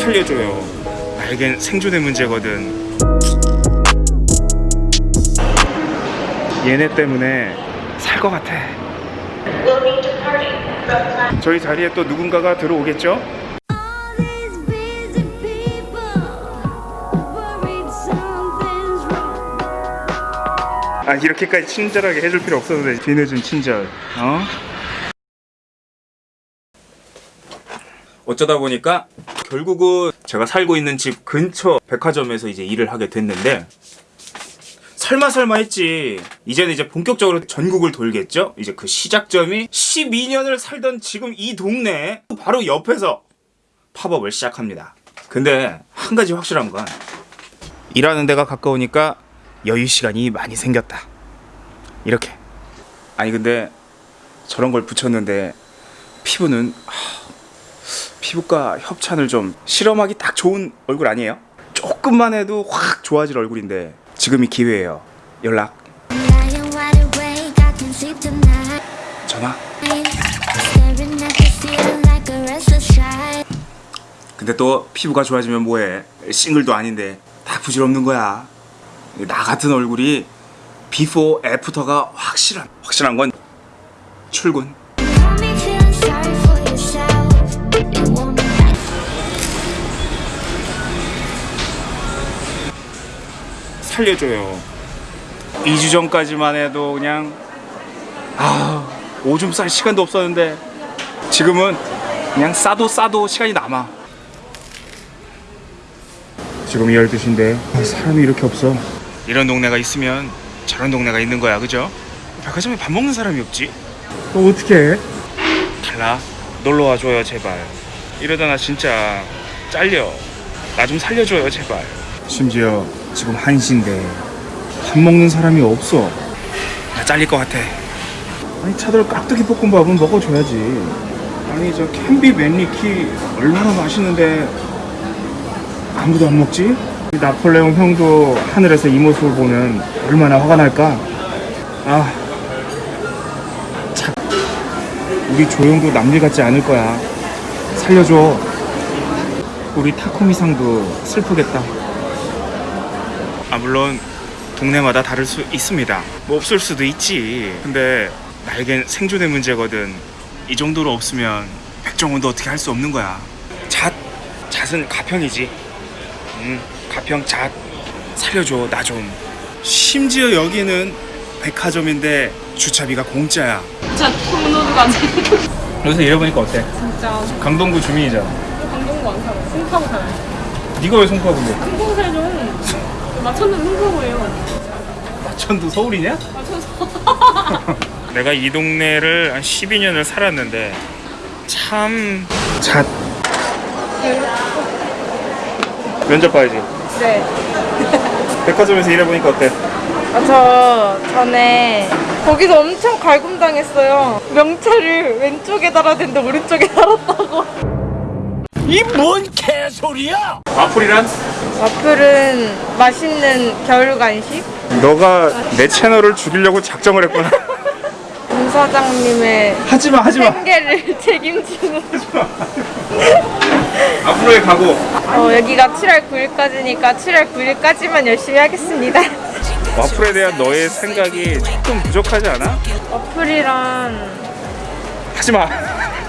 살려줘요. 나에겐 생존의 문제거든. 얘네 때문에 살 것 같아. 저희 자리에 또 누군가가 들어오겠죠? 아 이렇게까지 친절하게 해줄 필요 없었는데 뒤늦은 친절. 어? 어쩌다 보니까 결국은 제가 살고 있는 집 근처 백화점에서 이제 일을 하게 됐는데 설마 설마 했지. 이제는 이제 본격적으로 전국을 돌겠죠? 이제 그 시작점이 12년을 살던 지금 이 동네 바로 옆에서 팝업을 시작합니다. 근데 한 가지 확실한 건 일하는 데가 가까우니까 여유 시간이 많이 생겼다. 이렇게. 아니 근데 저런 걸 붙였는데 피부는 하, 피부과 협찬을 좀 실험하기 딱 좋은 얼굴 아니에요? 조금만 해도 확 좋아질 얼굴인데 지금이 기회예요 연락. 전화. 근데 또 피부가 좋아지면 뭐해 싱글도 아닌데 다 부질없는 거야 나 같은 얼굴이 비포 애프터가 확실한 확실한 건 출근 살려줘요. 2주 전까지만 해도 그냥 아 오줌 쌀 시간도 없었는데 지금은 그냥 싸도 싸도 시간이 남아. 지금이 12시인데 사람이 이렇게 없어. 이런 동네가 있으면 저런 동네가 있는 거야 그죠? 백화점에 밥 먹는 사람이 없지? 또 어떻게 해? 달라 놀러 와줘요 제발. 이러다 나 진짜 잘려. 나 좀 살려줘요 제발. 심지어 지금 1시인데 밥 먹는 사람이 없어. 나 잘릴 것 같아. 아니 차들 깍두기 볶음밥은 먹어줘야지. 아니 저 캔비 맨리키 얼마나 맛있는데. 아무도 안 먹지? 이 나폴레옹 형도 하늘에서 이 모습을 보면 얼마나 화가 날까? 아 참. 우리 조용도 남일 같지 않을 거야. 살려줘. 우리 타코미상도 슬프겠다. 아 물론 동네마다 다를 수 있습니다. 뭐 없을 수도 있지. 근데 나에겐 생존의 문제거든. 이 정도로 없으면 백종원도 어떻게 할 수 없는 거야. 잣. 잣은 가평이지. 응 가평 잣. 살려줘 나 좀. 심지어 여기는 백화점인데 주차비가 공짜야. 진짜 통로가지. 여기서 일해보니까 어때? 진짜. 강동구 주민이잖아. 강동구 안 살아 송파구 살아요. 네가 왜 송파구인데? 송파구 살죠. 마천동 송파구예요. 마천도 서울이냐? 마천 내가 이 동네를 한 12년을 살았는데 참... 잣. 면접 봐야지. 네. 백화점에서 일해보니까 어때? 아, 저 전에 거기서 엄청 갈굼당했어요. 명찰을 왼쪽에 달아야 되는데 오른쪽에 달았다고. 와플이란? 와플은 맛있는 겨울 간식. 너가 내 채널을 죽이려고 작정을 했구나 문 사장님의 하지마 하지마 생계를 책임지는. 앞으로의 각오 어, 여기가 7월 9일까지니까 7월 9일까지만 열심히 하겠습니다. 와플에 대한 너의 생각이 조금 부족하지 않아? 와플이란 하지마